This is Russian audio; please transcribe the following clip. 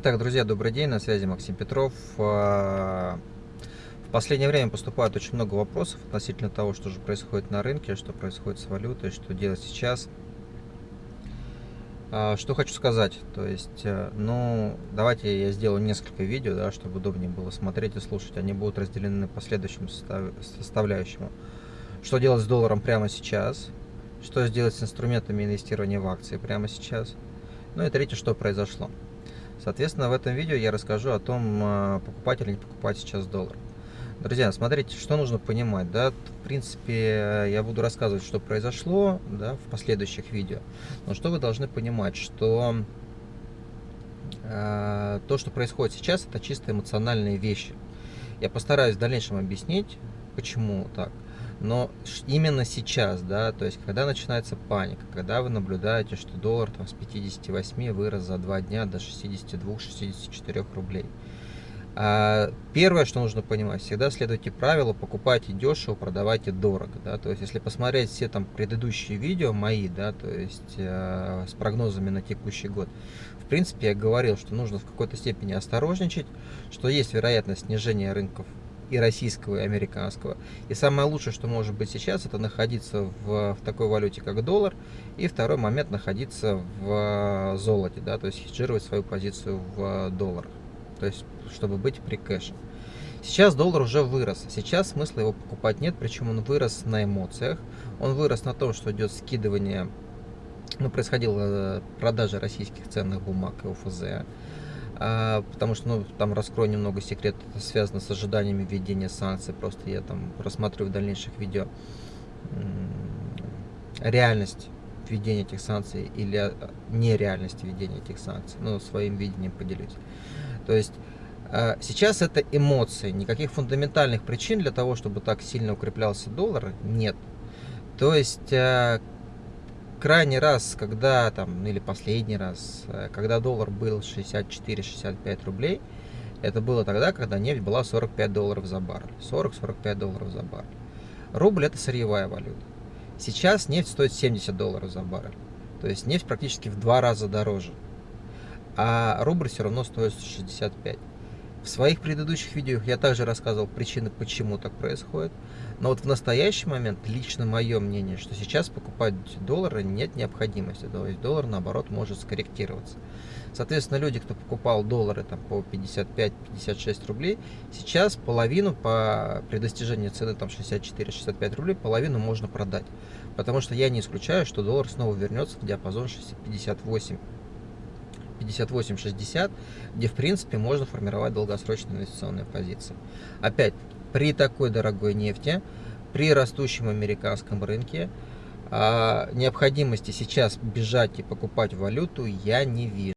Итак, друзья, добрый день, на связи Максим Петров. А, в последнее время поступает очень много вопросов относительно того, что же происходит на рынке, что происходит с валютой, что делать сейчас. А, что хочу сказать, то есть, э, ну, давайте я сделаю несколько видео, да, чтобы удобнее было смотреть и слушать. Они будут разделены по следующим составляющим. Что делать с долларом прямо сейчас, что сделать с инструментами инвестирования в акции прямо сейчас, ну и третье, что произошло. Соответственно, в этом видео я расскажу о том, а, покупать или не покупать сейчас доллар. Друзья, смотрите, что нужно понимать, да, в принципе, я буду рассказывать, что произошло, да, в последующих видео, но что вы должны понимать, что э, то, что происходит сейчас, это чисто эмоциональные вещи. Я постараюсь в дальнейшем объяснить, почему так. Но именно сейчас, да, то есть когда начинается паника, когда вы наблюдаете, что доллар там с 58 вырос за два дня до 62-64 рублей. А первое, что нужно понимать, всегда следуйте правилу, покупайте дешево, продавайте дорого, да, то есть если посмотреть все там предыдущие видео мои, да, то есть э, с прогнозами на текущий год, в принципе я говорил, что нужно в какой-то степени осторожничать, что есть вероятность снижения рынков и российского, и американского. И самое лучшее, что может быть сейчас, это находиться в, в такой валюте, как доллар, и второй момент находиться в золоте, да, то есть хеджировать свою позицию в долларах, то есть чтобы быть при кэше. Сейчас доллар уже вырос, сейчас смысла его покупать нет, причем он вырос на эмоциях, он вырос на том, что идет скидывание, ну, происходила продажа российских ценных бумаг и ОФЗ, потому что, ну, там раскрою немного секрет, это связано с ожиданиями введения санкций, просто я там рассматриваю в дальнейших видео реальность введения этих санкций или а, нереальность введения этих санкций, ну, своим видением поделюсь. То есть а, сейчас это эмоции, никаких фундаментальных причин для того, чтобы так сильно укреплялся доллар, нет. То есть крайний раз, когда там, или последний раз, э, когда доллар был 64-65 рублей, это было тогда, когда нефть была 45 долларов за баррель. 40-45 долларов за баррель. Рубль это сырьевая валюта. Сейчас нефть стоит 70 долларов за баррель. То есть нефть практически в два раза дороже. А рубль все равно стоит 65. В своих предыдущих видео я также рассказывал причины, почему так происходит. Но вот в настоящий момент, лично мое мнение, что сейчас покупать доллары нет необходимости. То есть доллар, наоборот, может скорректироваться. Соответственно, люди, кто покупал доллары там, по 55-56 рублей, сейчас половину по, при достижении цены там 64-65 рублей, половину можно продать. Потому что я не исключаю, что доллар снова вернется в диапазон 58 58-60, где в принципе можно формировать долгосрочные инвестиционные позиции. Опять, при такой дорогой нефти, при растущем американском рынке, а, необходимости сейчас бежать и покупать валюту я не вижу.